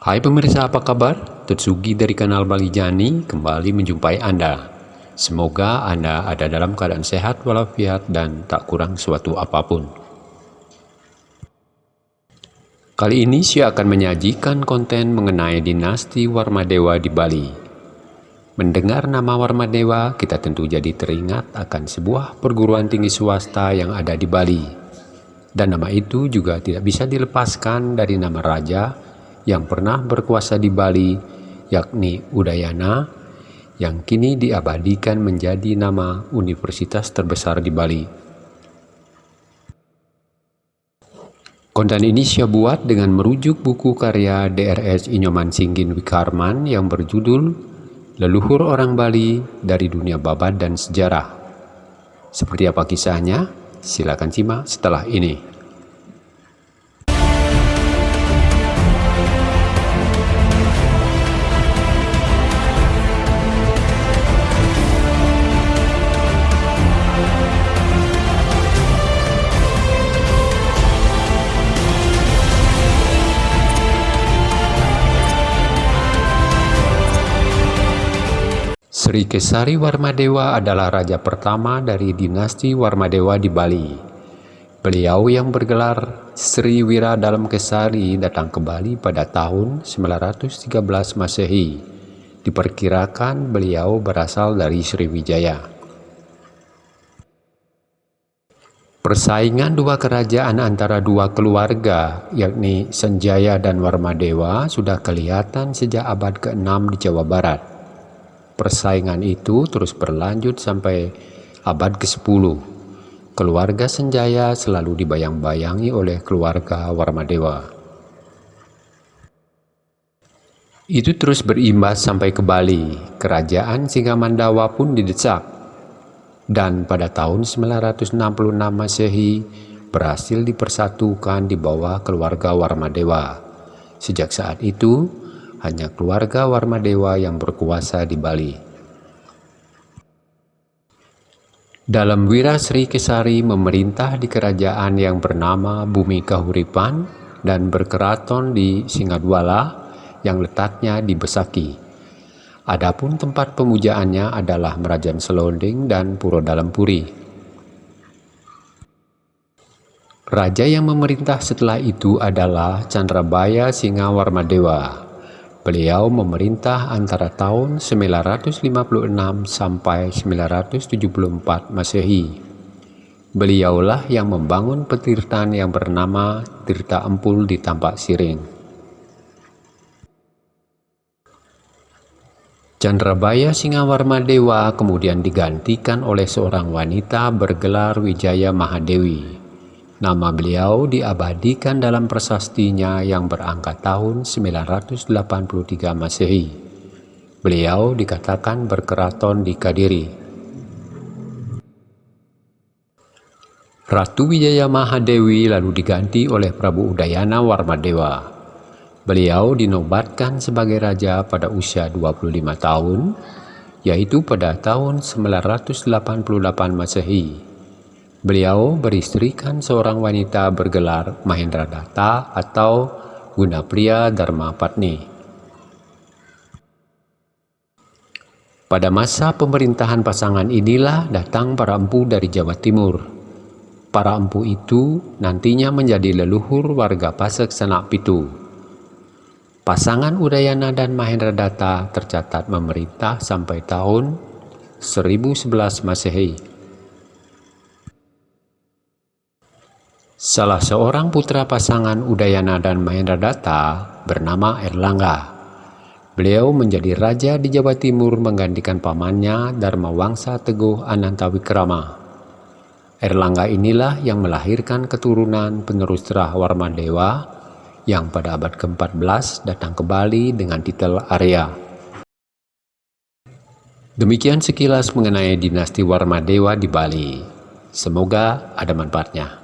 Hai pemirsa apa kabar? Tetsugi dari kanal Bali Jani kembali menjumpai Anda. Semoga Anda ada dalam keadaan sehat walafiat dan tak kurang suatu apa pun. Kali ini saya akan menyajikan konten mengenai dinasti Warmadewa di Bali. Mendengar nama Warmadewa, kita tentu jadi teringat akan sebuah perguruan tinggi swasta yang ada di Bali. Dan nama itu juga tidak bisa dilepaskan dari nama raja yang pernah berkuasa di Bali, yakni Udayana, yang kini diabadikan menjadi nama universitas terbesar di Bali. Konten ini saya buat dengan merujuk buku karya DRS Inyoman Singgin Wikarman yang berjudul Leluhur Orang Bali dari Dunia Babat dan Sejarah. Seperti apa kisahnya? Silakan simak setelah ini. Sri Kesari Warmadewa adalah raja pertama dari dinasti Warmadewa di Bali. Beliau yang bergelar Sri Wira Dalam Kesari datang ke Bali pada tahun 913 Masehi. Diperkirakan beliau berasal dari Sriwijaya. Persaingan dua kerajaan antara dua keluarga, yakni Senjaya dan Warmadewa, sudah kelihatan sejak abad ke-6 di Jawa Barat. Persaingan itu terus berlanjut sampai abad ke-10. Keluarga Senjaya selalu dibayang-bayangi oleh keluarga Warmadewa. Itu terus berimbas sampai ke Bali. Kerajaan Singamandawa pun didesak. Dan pada tahun 966 Masehi berhasil dipersatukan di bawah keluarga Warmadewa. Sejak saat itu, hanya keluarga Warmadewa yang berkuasa di Bali. Dalam Wira Sri Kesari memerintah di kerajaan yang bernama Bumi Kahuripan dan berkeraton di Singadwala yang letaknya di Besaki. Adapun tempat pemujaannya adalah Merajan Selonding dan Puro Dalam Puri. Raja yang memerintah setelah itu adalah Chandrabaya Singa Warmadewa. Beliau memerintah antara tahun 956 sampai 974 Masehi. Beliaulah yang membangun petirtan yang bernama Tirta Empul di Tampak Siring. Chandrabaya Singawarma Dewa kemudian digantikan oleh seorang wanita bergelar Wijaya Mahadewi. Nama beliau diabadikan dalam prasastinya yang berangkat tahun 983 Masehi. Beliau dikatakan berkeraton di Kadiri. Ratu Wijaya Mahadewi lalu diganti oleh Prabu Udayana Warmadewa. Beliau dinobatkan sebagai raja pada usia 25 tahun, yaitu pada tahun 988 Masehi. Beliau beristrikan seorang wanita bergelar Mahendra Datta atau Gunapriya Dharma Patni. Pada masa pemerintahan pasangan inilah datang para empu dari Jawa Timur. Para empu itu nantinya menjadi leluhur warga Pasek Sanak Pitu. Pasangan Udayana dan Mahendra Datta tercatat memerintah sampai tahun 1011 Masehi. Salah seorang putra pasangan Udayana dan Mahendra Datta bernama Erlangga. Beliau menjadi raja di Jawa Timur menggantikan pamannya Dharma Wangsa Teguh Anantawikrama. Erlangga inilah yang melahirkan keturunan penerus terah Warmadewa yang pada abad ke-14 datang ke Bali dengan titel Arya. Demikian sekilas mengenai dinasti Warmadewa di Bali. Semoga ada manfaatnya.